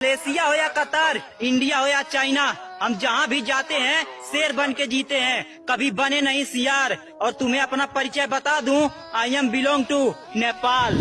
Malaysia हो या Qatar, India हो या चाइना, हम जहाँ भी जाते हैं, शेर बन के जीते हैं। कभी बने नहीं सियार, और तुम्हें अपना परिचय बता दूँ I am belong to Nepal